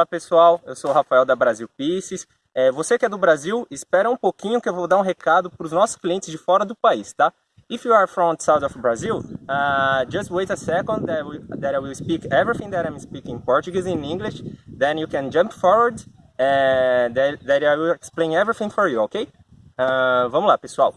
Fala pessoal, eu sou o Rafael da Brasil Pieces. É, você que é do Brasil, espera um pouquinho que eu vou dar um recado para os nossos clientes de fora do país, tá? If you are from south of Brazil, uh, just wait a second that, we, that I will speak everything that I'm speaking Portuguese in English, then you can jump forward and that, that I will explain everything for you, ok? Uh, vamos lá, pessoal.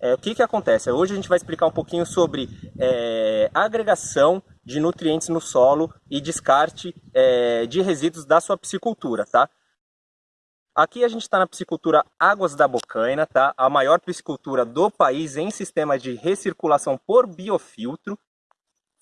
É, o que que acontece? Hoje a gente vai explicar um pouquinho sobre é, agregação de nutrientes no solo e descarte é, de resíduos da sua piscicultura, tá? Aqui a gente está na piscicultura Águas da Bocaina, tá? A maior piscicultura do país em sistema de recirculação por biofiltro.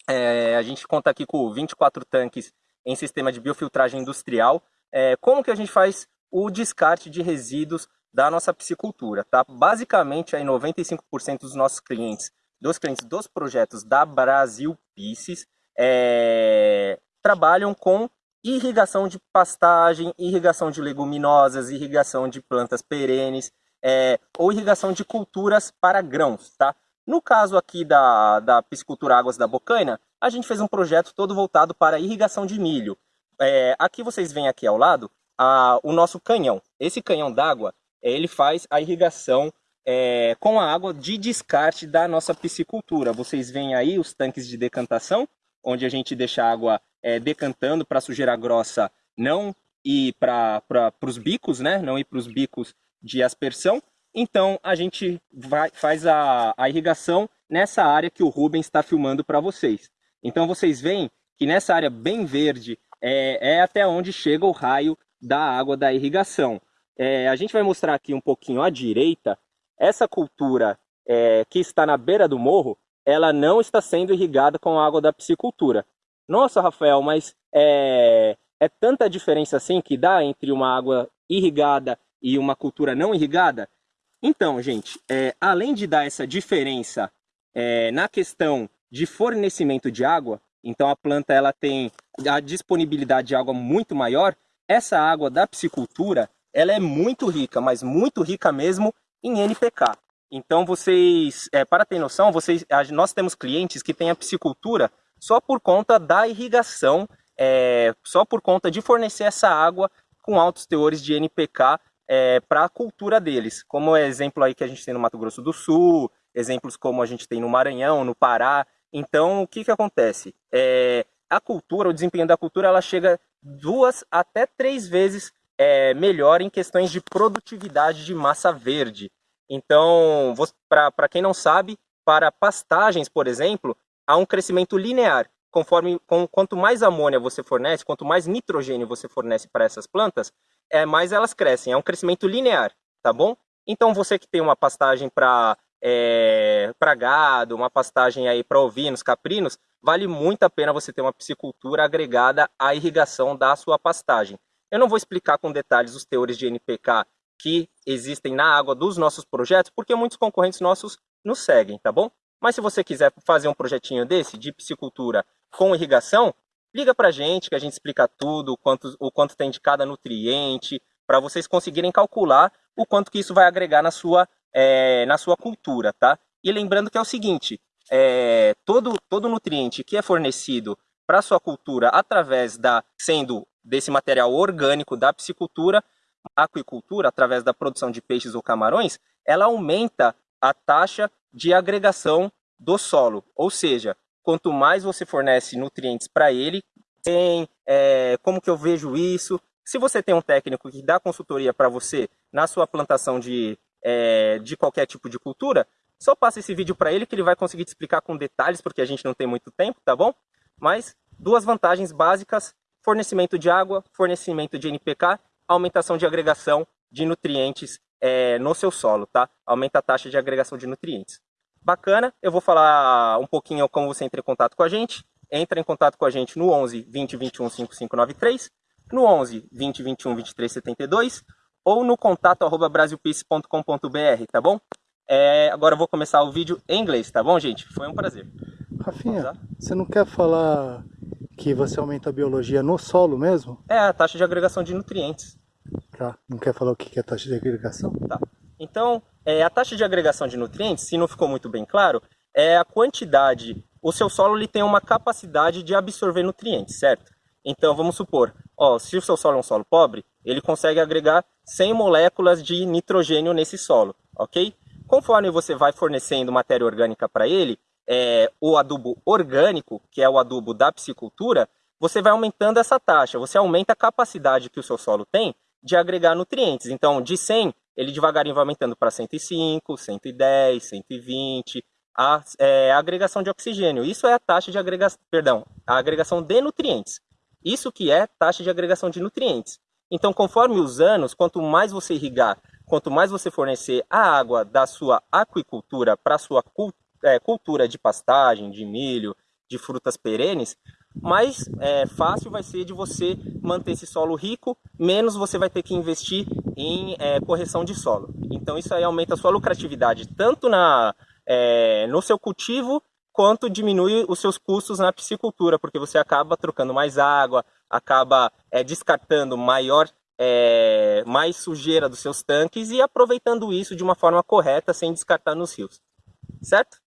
É, a gente conta aqui com 24 tanques em sistema de biofiltragem industrial. É, como que a gente faz o descarte de resíduos da nossa piscicultura, tá? Basicamente, aí 95% dos nossos clientes, dos clientes dos projetos da Brasil Pisces, é, trabalham com irrigação de pastagem, irrigação de leguminosas, irrigação de plantas perenes é, ou irrigação de culturas para grãos, tá? No caso aqui da, da piscicultura Águas da Bocaina, a gente fez um projeto todo voltado para irrigação de milho. É, aqui vocês veem aqui ao lado a, o nosso canhão. Esse canhão d'água, ele faz a irrigação é, com a água de descarte da nossa piscicultura. Vocês veem aí os tanques de decantação, onde a gente deixa a água é, decantando para a sujeira grossa não ir para os bicos, né? não ir para os bicos de aspersão. Então a gente vai, faz a, a irrigação nessa área que o Rubens está filmando para vocês. Então vocês veem que nessa área bem verde é, é, até onde chega o raio da água da irrigação. É, a gente vai mostrar aqui um pouquinho à direita, essa cultura é, que está na beira do morro, ela não está sendo irrigada com água da piscicultura. Nossa, Rafael, mas é, é tanta diferença assim que dá entre uma água irrigada e uma cultura não irrigada? Então, gente, é, além de dar essa diferença é, na questão de fornecimento de água, então a planta ela tem a disponibilidade de água muito maior, essa água da piscicultura ela é muito rica, mas muito rica mesmo em NPK. Então vocês, é, para ter noção, vocês, nós temos clientes que têm a piscicultura só por conta da irrigação, é, só por conta de fornecer essa água com altos teores de NPK é, para a cultura deles. Como é exemplo aí que a gente tem no Mato Grosso do Sul, exemplos como a gente tem no Maranhão, no Pará. Então o que, que acontece? É, a cultura, o desempenho da cultura, ela chega duas até três vezes é, melhor em questões de produtividade de massa verde. Então, para quem não sabe, para pastagens, por exemplo, há um crescimento linear. Conforme, com, quanto mais amônia você fornece, quanto mais nitrogênio você fornece para essas plantas, é, mais elas crescem. É um crescimento linear, tá bom? Então, você que tem uma pastagem para é, para gado, uma pastagem aí para ovinos, caprinos, vale muito a pena você ter uma piscicultura agregada à irrigação da sua pastagem. Eu não vou explicar com detalhes os teores de NPK que existem na água dos nossos projetos, porque muitos concorrentes nossos nos seguem, tá bom? Mas se você quiser fazer um projetinho desse, de piscicultura com irrigação, liga pra gente que a gente explica tudo, o quanto, o quanto tem de cada nutriente, para vocês conseguirem calcular o quanto que isso vai agregar na sua, é, na sua cultura, tá? E lembrando que é o seguinte, é, todo, todo nutriente que é fornecido para sua cultura através da sendo desse material orgânico da piscicultura, aquicultura, através da produção de peixes ou camarões, ela aumenta a taxa de agregação do solo. Ou seja, quanto mais você fornece nutrientes para ele, tem é, como que eu vejo isso. Se você tem um técnico que dá consultoria para você na sua plantação de, é, de qualquer tipo de cultura, só passa esse vídeo para ele que ele vai conseguir te explicar com detalhes, porque a gente não tem muito tempo, tá bom? Mas duas vantagens básicas fornecimento de água, fornecimento de NPK, aumentação de agregação de nutrientes é, no seu solo, tá? Aumenta a taxa de agregação de nutrientes. Bacana, eu vou falar um pouquinho como você entra em contato com a gente. Entra em contato com a gente no 11 20 21 5593, no 11 20 21 23 72 ou no contato arroba brasilpeace.com.br, tá bom? É, agora eu vou começar o vídeo em inglês, tá bom, gente? Foi um prazer. Rafinha, você não quer falar que você aumenta a biologia no solo mesmo? É, a taxa de agregação de nutrientes. Tá, não quer falar o que é a taxa de agregação? Tá. Então, é, a taxa de agregação de nutrientes, se não ficou muito bem claro, é a quantidade, o seu solo ele tem uma capacidade de absorver nutrientes, certo? Então vamos supor, ó, se o seu solo é um solo pobre, ele consegue agregar 100 moléculas de nitrogênio nesse solo, ok? Conforme você vai fornecendo matéria orgânica para ele, é, o adubo orgânico, que é o adubo da piscicultura, você vai aumentando essa taxa, você aumenta a capacidade que o seu solo tem de agregar nutrientes. Então, de 100, ele devagarinho vai aumentando para 105, 110, 120, a, é, agregação de oxigênio. Isso é a taxa de agregação, perdão, a agregação de nutrientes. Isso que é taxa de agregação de nutrientes. Então, conforme os anos, quanto mais você irrigar, quanto mais você fornecer a água da sua aquicultura para a sua é, cultura de pastagem, de milho, de frutas perenes, mais é, fácil vai ser de você manter esse solo rico, menos você vai ter que investir em é, correção de solo. Então isso aí aumenta a sua lucratividade, tanto na, é, no seu cultivo, quanto diminui os seus custos na piscicultura, porque você acaba trocando mais água, acaba é, descartando maior, é, mais sujeira dos seus tanques e aproveitando isso de uma forma correta, sem descartar nos rios. Certo?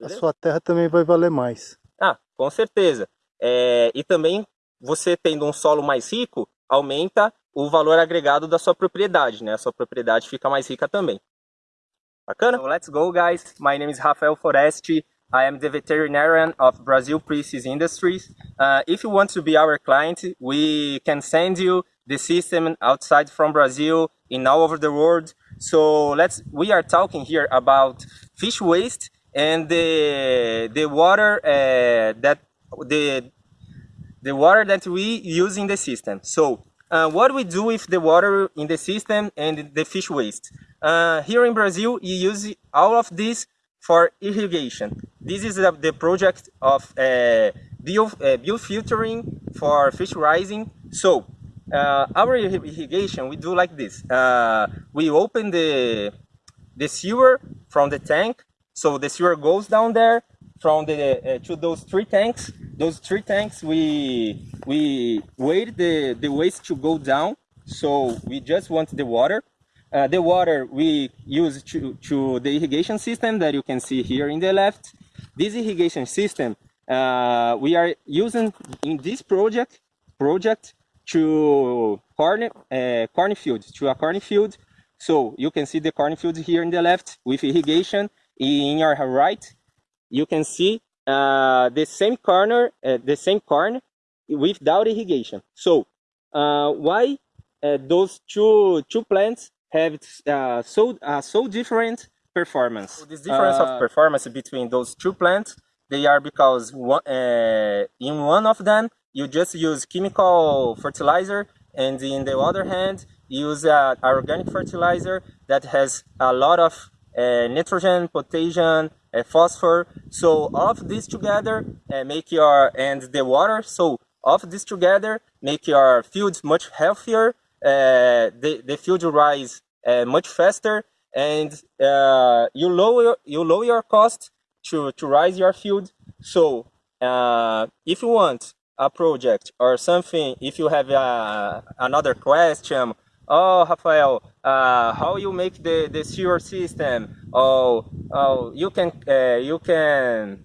Beleza? A sua terra também vai valer mais. Ah, com certeza. É, e também você tendo um solo mais rico, aumenta o valor agregado da sua propriedade, né? A sua propriedade fica mais rica também. Bacana? So let's go guys. My name is Rafael Foresti. I am the veterinarian of Brazil Precis Industries. Uh, if you want to be our client, we can send you the system outside from Brazil in all over the world. So let's we are talking here about fish waste and the the water uh, that the the water that we use in the system. So uh, what we do with the water in the system and the fish waste. Uh, here in Brazil, you use all of this for irrigation. This is the, the project of uh, bio, uh, biofiltering for fish rising. So uh, our irrigation, we do like this. Uh, we open the, the sewer from the tank so the sewer goes down there from the uh, to those three tanks. Those three tanks, we we wait the the waste to go down. So we just want the water. Uh, the water we use to, to the irrigation system that you can see here in the left. This irrigation system uh, we are using in this project project to corn uh, cornfield to a cornfield. So you can see the cornfield here in the left with irrigation in your right, you can see uh, the same corner, uh, the same corn without irrigation. So uh, why uh, those two two plants have uh, so uh, so different performance? So this difference of performance between those two plants, they are because one, in one of them you just use chemical fertilizer, and in the other hand use uh, organic fertilizer that has a lot of nitrogen, potassium, uh, phosphor. So all of this together uh, make your, and the water, so all of this together make your fields much healthier, the, the field rise much faster, and you lower you lower your cost to, to rise your field. So uh, if you want a project or something, if you have uh, another question oh Rafael, uh, how you make the the sewer system? Oh, oh, you can uh, you can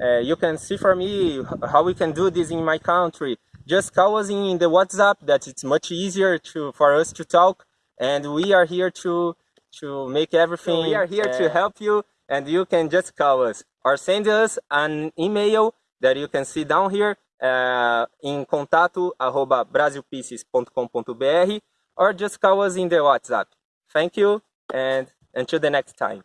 uh, you can see for me how we can do this in my country. Just call us in the WhatsApp. That it's much easier to for us to talk, and we are here to to make everything. We are here to uh, help you, and you can just call us or send us an email that you can see down here uh, em contato arroba brasilpieces.com.br or just call us in the WhatsApp. Thank you and until the next time.